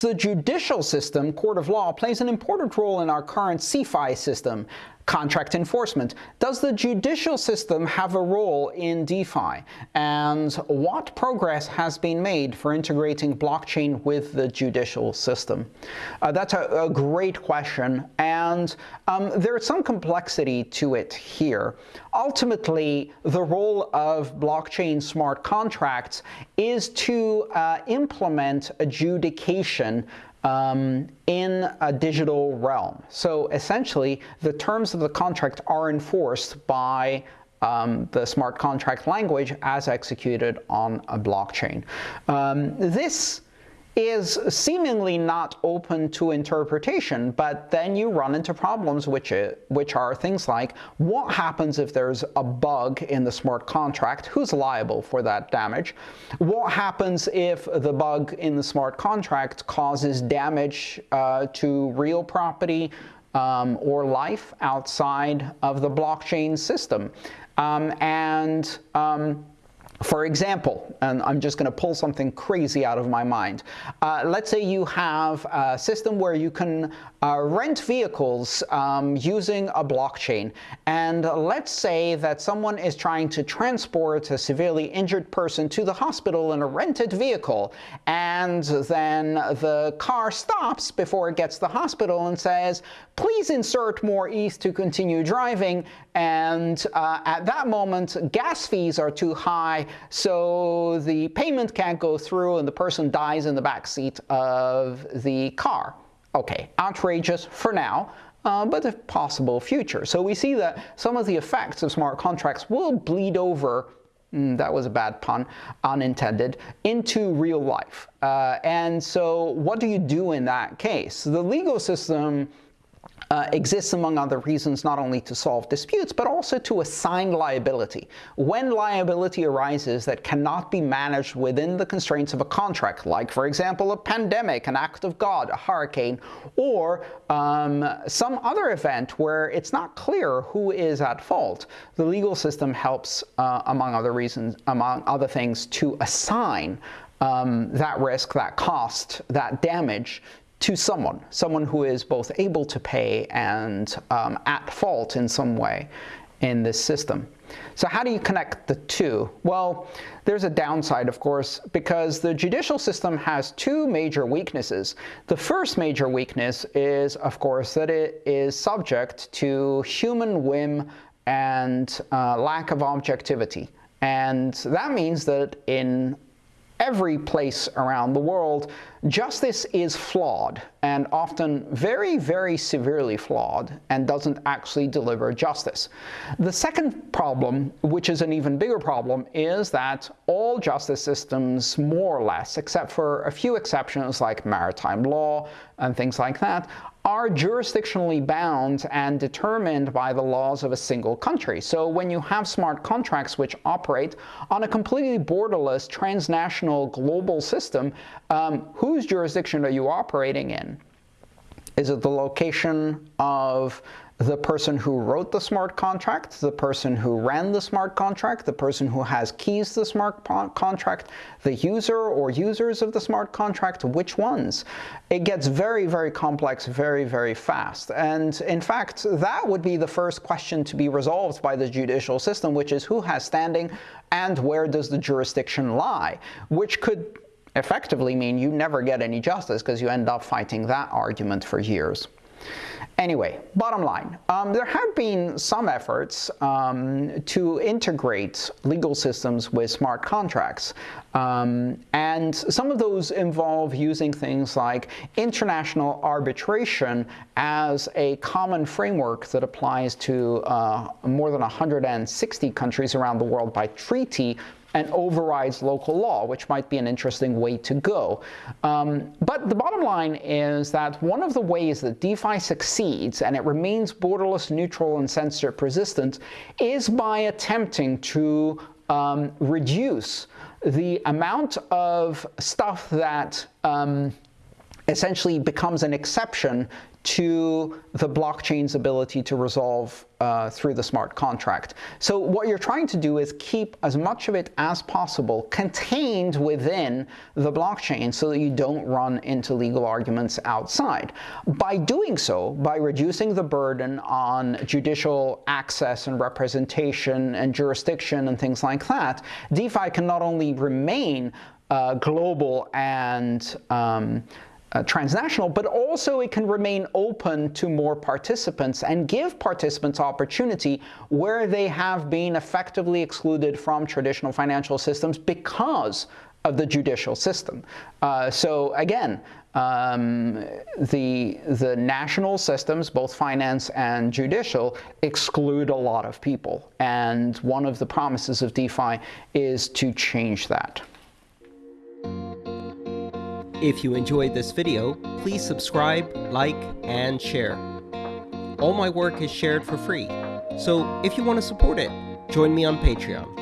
The judicial system, court of law, plays an important role in our current CeFi system, contract enforcement. Does the judicial system have a role in DeFi? And what progress has been made for integrating blockchain with the judicial system? Uh, that's a, a, great question, and um, there's some complexity to it here. Ultimately, the role of blockchain smart contracts is to uh, implement adjudication um, in a digital realm. So essentially, the terms of the contract are enforced by um, the smart contract language as executed on a blockchain. Um, this is seemingly not open to interpretation, but then you run into problems which, which are things like, what happens if there's a bug in the smart contract? Who's liable for that damage? What happens if the bug in the smart contract causes damage uh, to real property um, or life outside of the blockchain system? Um, and um, for example, and I'm just going to pull something crazy out of my mind. Uh, let's say you have a system where you can uh, rent vehicles um, using a blockchain. And let's say that someone is trying to transport a severely injured person to the hospital in a rented vehicle. And then the car stops before it gets to the hospital and says, please insert more ETH to continue driving. And uh, at that moment, gas fees are too high, so the payment can't go through and the person dies in the back seat of the car. Okay, outrageous for now, uh, but a possible future. So we see that some of the effects of smart contracts will bleed over Mm, that was a bad pun, unintended, into real life. Uh, and so what do you do in that case? The legal system uh, exists among other reasons not only to solve disputes but also to assign liability. When liability arises that cannot be managed within the constraints of a contract, like for example a pandemic, an act of God, a hurricane, or um, some other event where it's not clear who is at fault, the legal system helps, uh, among other reasons, among other things, to assign um, that risk, that cost, that damage to someone, someone who is both able to pay and um, at fault in some way in this system. So how do you connect the two? Well, there's a downside, of course, because the judicial system has two major weaknesses. The first major weakness is, of course, that it is subject to human whim and uh, lack of objectivity. And that means that in every place around the world, justice is flawed and often very, very severely flawed and doesn't actually deliver justice. The second problem, which is an even bigger problem, is that all justice systems, more or less, except for a few exceptions like maritime law and things like that, are jurisdictionally bound and determined by the laws of a single country. So when you have smart contracts which operate on a completely borderless, transnational, global system, um, whose jurisdiction are you operating in? Is it the location of the person who wrote the smart contract, the person who ran the smart contract, the person who has keys to the smart contract, the user or users of the smart contract, which ones? It gets very, very complex very, very fast. And in fact, that would be the first question to be resolved by the judicial system, which is who has standing and where does the jurisdiction lie, which could effectively mean you never get any justice because you end up fighting that argument for years. Anyway, bottom line, um, there have been some efforts um, to integrate legal systems with smart contracts. Um, and some of those involve using things like international arbitration as a common framework that applies to uh, more than 160 countries around the world by treaty and overrides local law, which might be an interesting way to go. Um, but the bottom line is that one of the ways that DeFi succeeds, and it remains borderless, neutral, and censorship resistant, is by attempting to um, reduce the amount of stuff that um, essentially becomes an exception to the blockchain's ability to resolve uh, through the smart contract. So what you're trying to do is keep as much of it as possible contained within the blockchain so that you don't run into legal arguments outside. By doing so, by reducing the burden on judicial access and representation and jurisdiction and things like that, DeFi can not only remain uh, global and um, uh, transnational, but also it can remain open to more participants and give participants opportunity where they have been effectively excluded from traditional financial systems because of the judicial system. Uh, so again, um, the, the national systems, both finance and judicial, exclude a lot of people. And one of the promises of DeFi is to change that. If you enjoyed this video, please subscribe, like, and share. All my work is shared for free, so if you want to support it, join me on Patreon.